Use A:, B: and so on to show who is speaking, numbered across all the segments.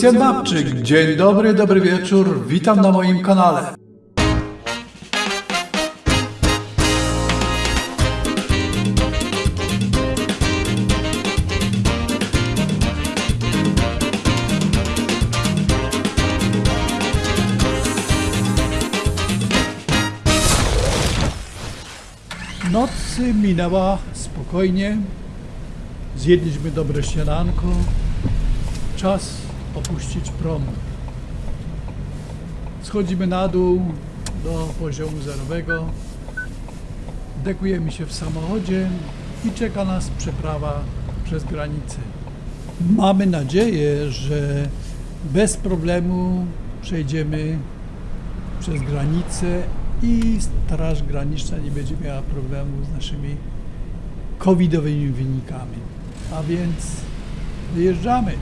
A: Lucjan Babczyk. Dzień dobry, dobry wieczór. Witam na moim kanale. Noc minęła spokojnie. Zjedliśmy dobre śniadanko. Czas opuścić prom. Schodzimy na dół do poziomu zerowego. Dekujemy się w samochodzie i czeka nas przeprawa przez granicę. Mamy nadzieję, że bez problemu przejdziemy przez granicę i Straż Graniczna nie będzie miała problemu z naszymi covidowymi wynikami. A więc wyjeżdżamy.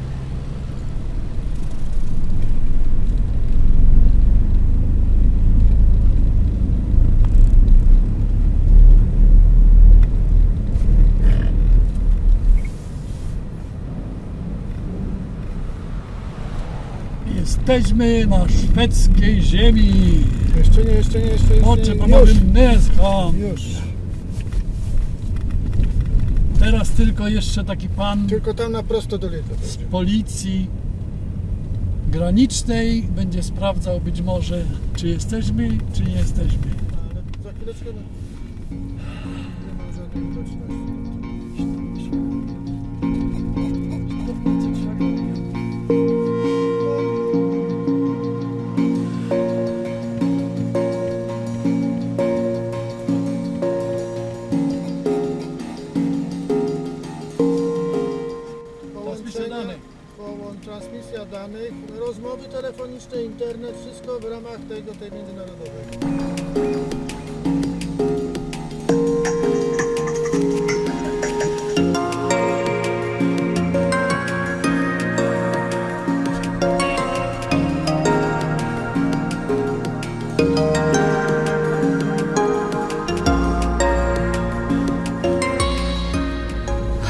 A: Jesteśmy na szwedzkiej ziemi.
B: Jeszcze nie, jeszcze nie, jeszcze nie.
A: Oczy
B: Już,
A: pomogłem Neskam.
B: już.
A: Teraz tylko jeszcze taki pan
B: Tylko tam na prosto do Lidla.
A: z policji granicznej będzie sprawdzał być może, czy jesteśmy, czy nie jesteśmy.
B: Ale za chwileczkę...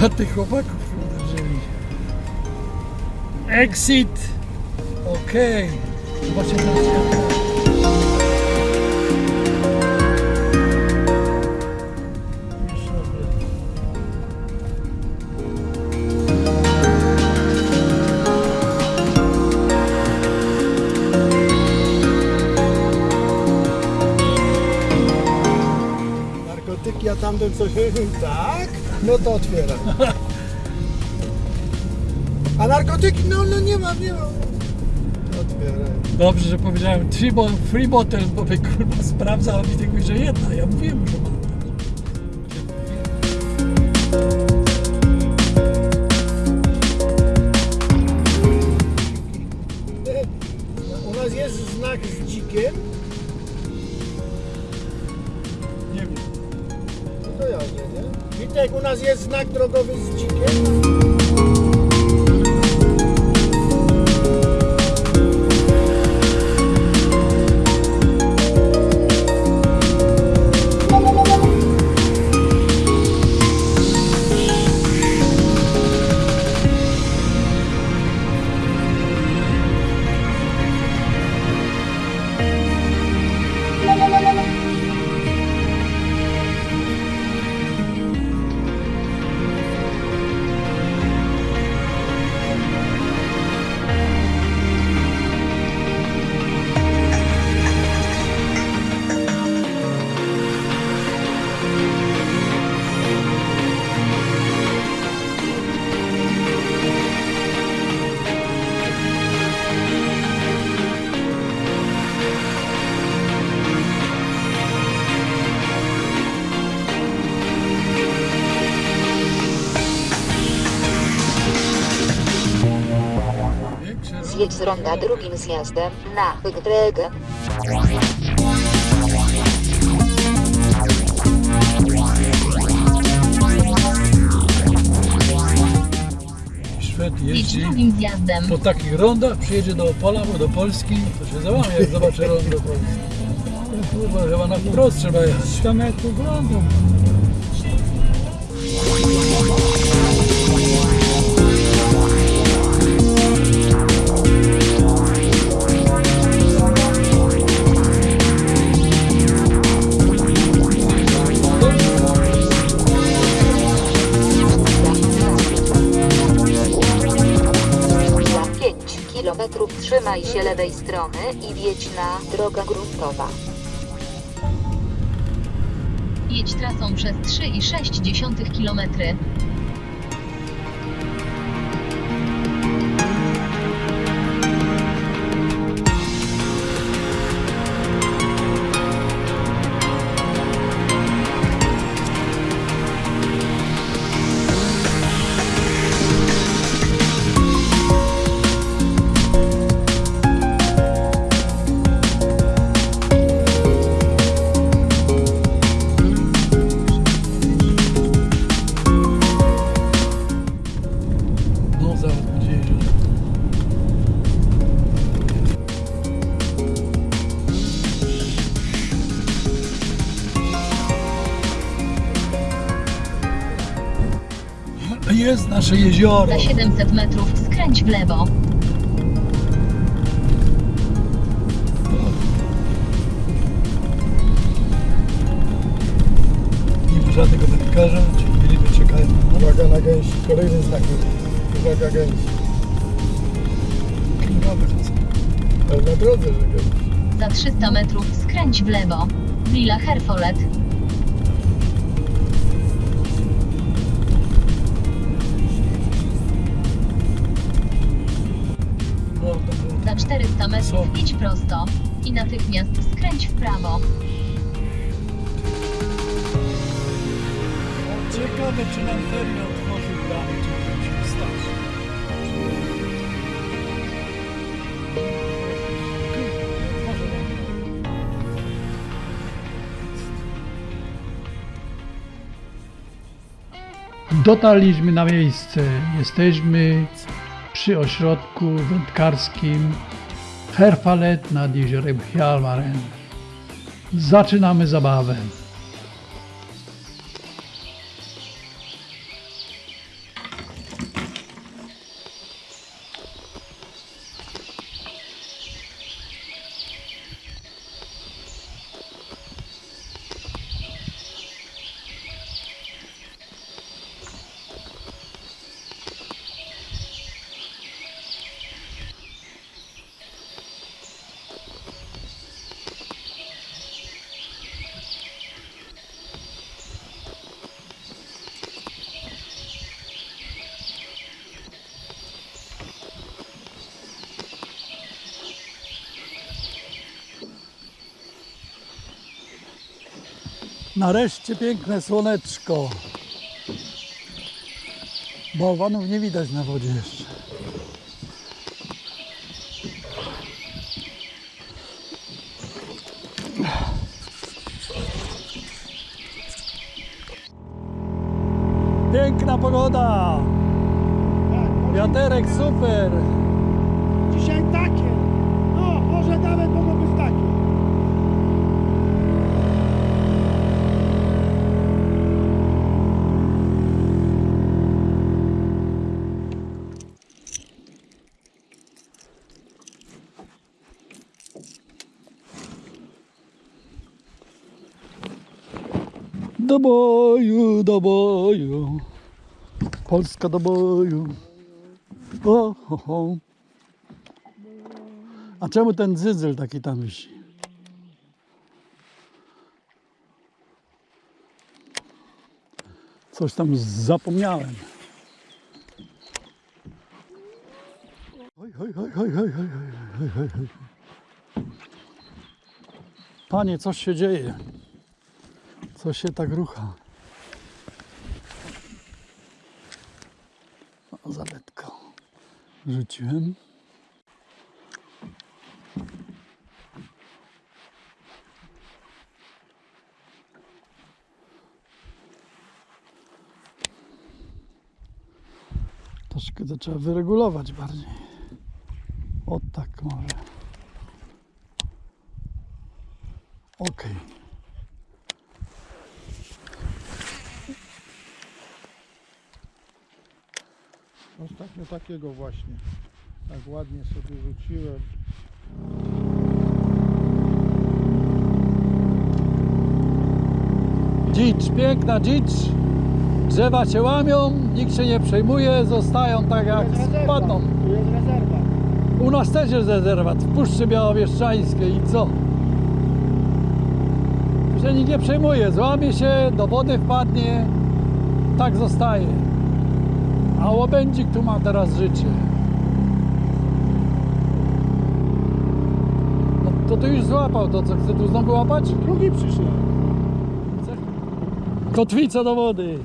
A: A tych chłopaków uderzyli. Exit! Okej. Zobaczcie teraz światło. Już robię.
B: Narkotyki, a tamten coś... Tak? No to otwieram. A narkotyki? No, no nie mam, nie mam.
A: Dobrze, że powiedziałem three bo bottle, bo by kurwa sprawdzał, a mi tylko, że jedna. Ja mówiłem, że mam.
B: Nas jest znak drogowy z dzikiem.
C: Z ronda drugim zjazdem na Wygreg.
A: Szwed jeździ
C: drugim zjazdem.
A: po takich rondach, przyjedzie do Opola, bo do Polski, to się załamie, jak zobaczy rondo Polski. No Kurwa, chyba na wprost trzeba jechać. Tam jak wygląda.
C: Lewej strony i wjedź na droga gruntowa.
D: Jedź trasą przez 3,6 km.
A: Nasze jezioro.
D: Za 700 metrów skręć w lewo.
A: Nie ma żadnego wędkarza, czyli ryby czekają na nas.
B: Uwaga na gęsi. Kolejny znak. Uwaga gęsi.
A: Krowy chodzą.
B: Ale na drodze, że.
D: Za 300 metrów skręć w lewo. Villa Herfolet. 400 metrów
A: Co?
D: idź prosto. I natychmiast skręć w prawo.
A: Ciekawe, czy nam ferry otworzył bramy, czy musimy się stać. Dotarliśmy na miejsce. Jesteśmy przy ośrodku wędkarskim Herfalet nad jeziorem Hjalmaren. Zaczynamy zabawę. Nareszcie piękne słoneczko. Bałwanów nie widać na wodzie jeszcze. Piękna pogoda. Wiaterek super.
B: Dzisiaj takie. No, może nawet mogą być takie.
A: Do boju, do boju. Polska do boju. O, ho, ho. A czemu ten dzyzyl taki tam wisi? Coś tam zapomniałem. Oj, oj, oj, oj, oj, oj, oj, oj. Panie, coś się dzieje. Co się tak rucha? O, zaletko. Rzuciłem. Troszkę to trzeba wyregulować bardziej. O tak może. Okej.
B: Ostatnio takiego właśnie. Tak ładnie sobie rzuciłem.
A: Dzicz, piękna dzicz. Drzewa się łamią, nikt się nie przejmuje, zostają tak jak
B: Tu jest rezerwa.
A: spadną.
B: Tu jest rezerwa.
A: U nas też jest rezerwat w Puszczy Białowieszczańskiej i co? Się nikt nie przejmuje, złamie się, do wody wpadnie, tak zostaje. A łabędzik tu ma teraz życie. No to tu już złapał to, co chce tu znowu łapać?
B: Drugi przyszedł.
A: Kotwica do wody.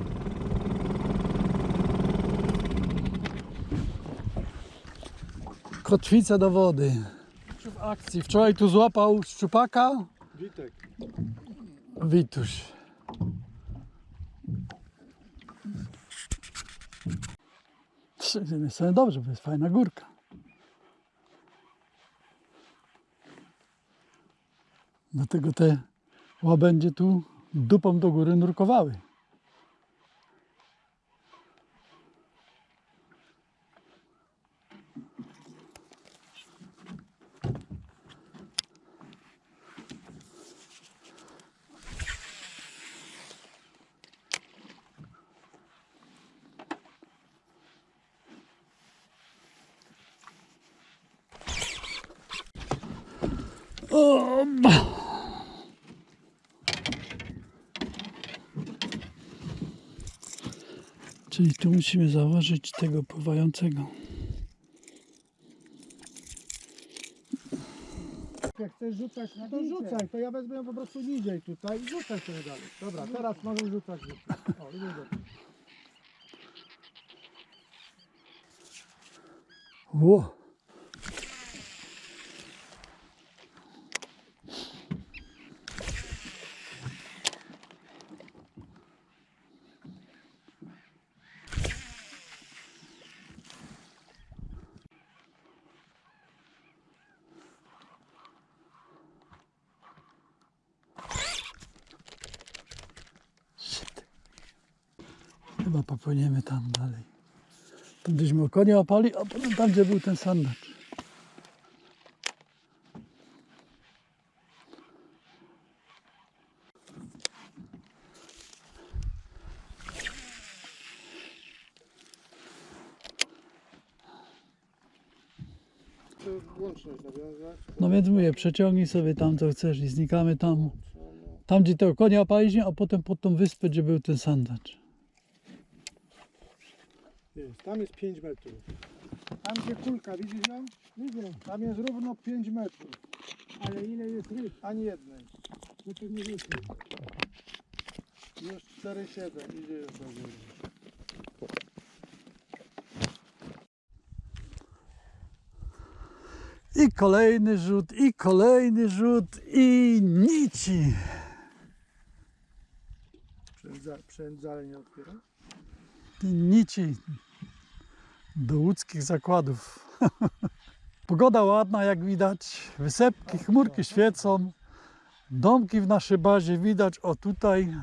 A: Kotwica do wody. W akcji. Wczoraj tu złapał szczupaka
B: Witek.
A: Wituś. Z jednej strony dobrze, bo jest fajna górka. Dlatego te łabędzie tu dupą do góry nurkowały. O, Czyli tu musimy założyć tego pływającego.
B: Jak chcesz rzucać, to rzucaj, to ja wezmę ją po prostu niżej tutaj i rzucaj sobie dalej. Dobra, teraz możesz rzucać. O, idzie dobrze.
A: Ło. Shit. Chyba popłyniemy tam dalej. Konia opali, a potem tam, gdzie był ten sandacz. No więc mówię, przeciągnij sobie tam, co chcesz i znikamy tam. Tam, gdzie tego konia opaliśmy, a potem pod tą wyspę, gdzie był ten sandacz.
B: Tam jest 5 metrów. Tam gdzie kulka, widzisz ją? Widzę. Tam jest równo 5 metrów. Ale ile jest ryb? Ani jednej. No to nie wiecie. Już 4,7 idzie już do góry.
A: I kolejny rzut, i kolejny rzut, i nici.
B: Przędza, przędzale nie otwiera?
A: I nici do łódzkich zakładów. Pogoda ładna, jak widać. Wysepki, chmurki świecą. Domki w naszej bazie widać. O tutaj.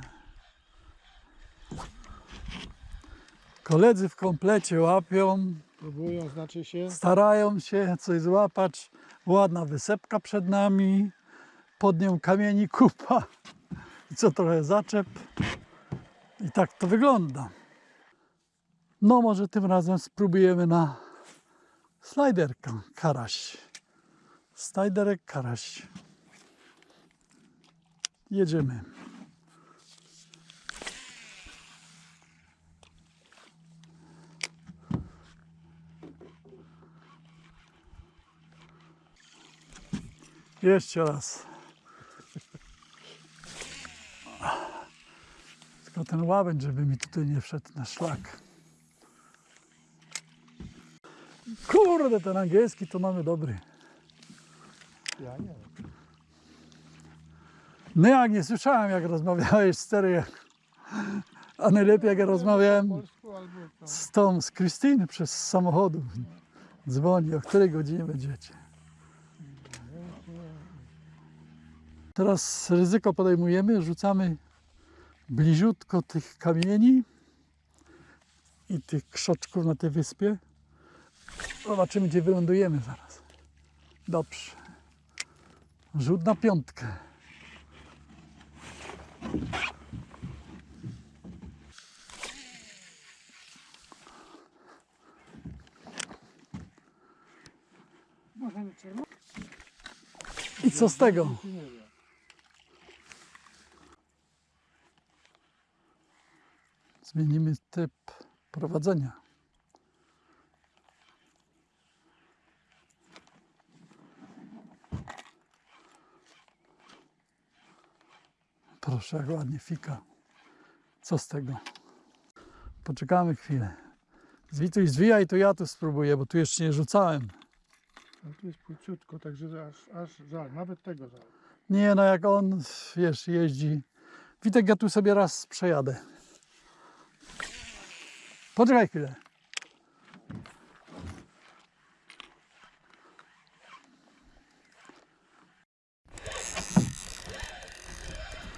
A: Koledzy w komplecie łapią.
B: Próbują, znaczy się.
A: starają się coś złapać. Ładna wysepka przed nami, pod nią kamieni kupa i co trochę zaczep. I tak to wygląda. No może tym razem spróbujemy na slajderkę karaś. Slajderek karaś. Jedziemy. Jeszcze raz. Tylko ten łabędź, żeby mi tutaj nie wszedł na szlak. Kurde, ten angielski to mamy dobry.
B: Ja nie.
A: No jak nie słyszałem, jak rozmawiałeś z Tery, a najlepiej jak ja rozmawiałem z tą, z Krystyny przez samochodu. Dzwoni, o której godzinie będziecie. Teraz ryzyko podejmujemy, rzucamy bliziutko tych kamieni i tych krzoczków na tej wyspie. Zobaczymy, gdzie wylądujemy zaraz. Dobrze. Rzut na piątkę. Co z tego? Zmienimy typ prowadzenia. Proszę, jak ładnie fika. Co z tego? Poczekamy chwilę. Zwituj, zwijaj, to ja tu spróbuję, bo tu jeszcze nie rzucałem.
E: No tu jest płyciutko, także aż, aż żal, nawet tego żal.
A: Nie, no jak on, wiesz, jeździ. Witek, ja tu sobie raz przejadę. Poczekaj chwilę.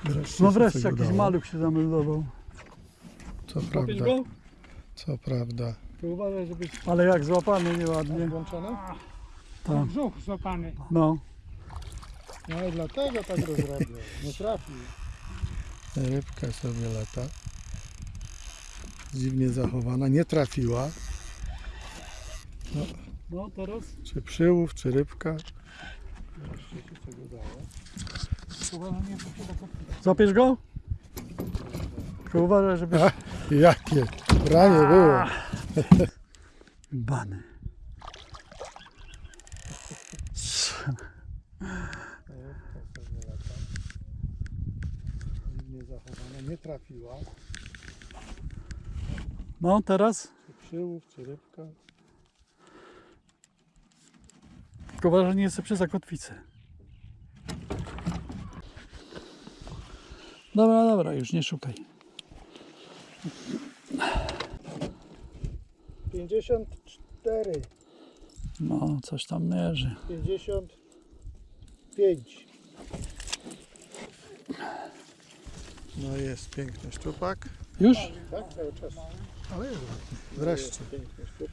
E: Wreszcie
A: No wreszcie jakiś
E: udało.
A: maluch się zameldował.
E: Co prawda,
A: go?
E: co prawda.
A: To uważaj, żebyś... Ale jak złapany nieładnie.
E: Włączone?
A: Tak.
F: Brzuch złapany.
A: No.
E: No i dlatego tak go zrobił. Nie trafił. Rybka sobie lata. Dziwnie zachowana, nie trafiła.
A: No teraz?
E: Czy przyłów, czy rybka. Wreszcie się coś udało.
A: Złapiesz go? Tylko uważaj, żebyś...
E: A, jakie branie było.
A: Bany.
E: Dziwnie zachowana, nie trafiła.
A: No teraz?
E: Czy przyłów, czy rybka.
A: Tylko nie jest przy zakotwicy. Dobra, dobra, już nie szukaj.
E: 54,
A: No, coś tam mierzy.
E: 55. No jest piękny szczupak.
A: Już?
E: Tak, cały czas. Ale jest ładny. Wreszcie.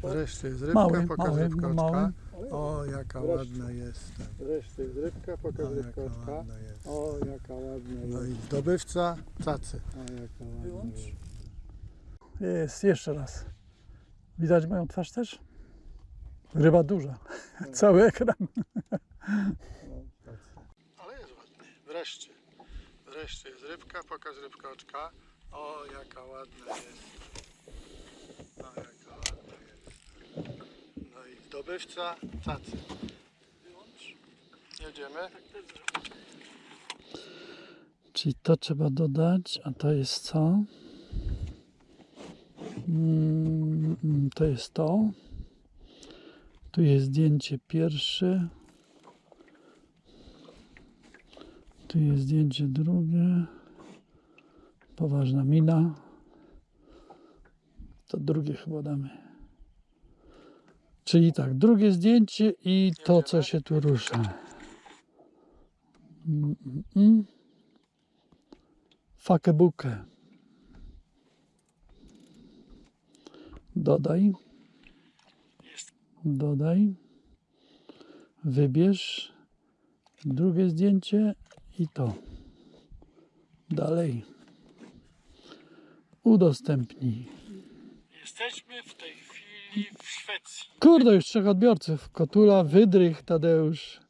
E: Wreszcie jest rybka,
A: Mały,
E: pokaż
A: mały,
E: rybka
A: no mały.
E: oczka. O, jaka
B: Wreszcie.
E: ładna jest.
B: Wreszcie jest rybka,
E: O,
B: pokaż rybka
E: jaka
B: oczka.
E: ładna jest.
B: O, jaka ładna
E: No
B: jest.
E: i zdobywca cacy.
B: O, jaka ładna
E: Wyłącz.
B: jest.
A: Jest, jeszcze raz. Widać moją twarz też? Ryba duża. Cały ekran.
E: Ale jest ładny. Wreszcie. Wreszcie jest rybka, pokaż rybka oczka. O, jaka ładna jest. O, jaka ładna jest. No i zdobywca cacy. Wyłącz. Jedziemy.
A: Czyli to trzeba dodać, a to jest co? Mm, to jest to. Tu jest zdjęcie pierwsze. Tu jest zdjęcie drugie. Poważna mina. To drugie chyba damy. Czyli tak, drugie zdjęcie i to, co się tu rusza. Mm, mm. Fakebukę. Dodaj. Dodaj. Wybierz drugie zdjęcie i to. Dalej. Udostępnij.
F: Jesteśmy w tej chwili w Szwecji.
A: Kurde, już trzech odbiorców. Kotula, Wydrych, Tadeusz,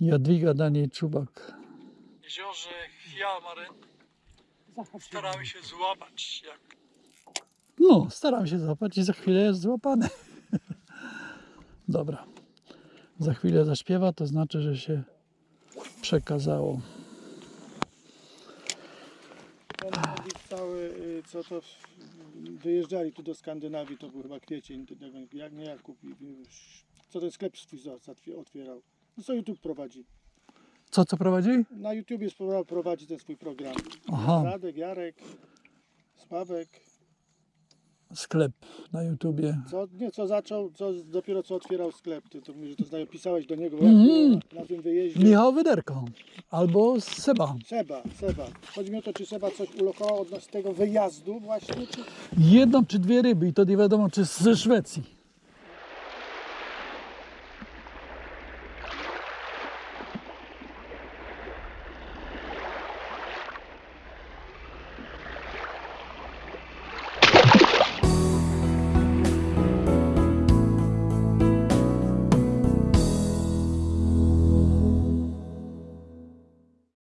A: Jadwiga, Daniel Czubak.
F: W jeziorze Hiamaren staramy się złapać jak
A: No, staram się złapać i za chwilę jest złapany. Dobra. Za chwilę zaśpiewa, to znaczy, że się przekazało.
B: Ten Nowik cały, y, co to wyjeżdżali tu do Skandynawii, to był chyba kwiecień, jak nie Jakub, co ten sklep swój otwierał. No co YouTube prowadzi?
A: Co, co prowadzi?
B: Na YouTubie prowadzi ten swój program.
A: Aha,
B: Radek, Jarek, Sławek,
A: sklep na YouTubie.
B: co, nie, co zaczął, co dopiero co otwierał sklep, ty to mówisz, że to pisałeś do niego, na, na tym wyjeździe.
A: Michał Wyderko albo Seba.
B: Seba, Seba. Chodzi mi o to, czy Seba coś ulokował odnośnie tego wyjazdu właśnie, czy...
A: Jedną czy dwie ryby i to nie wiadomo, czy ze Szwecji.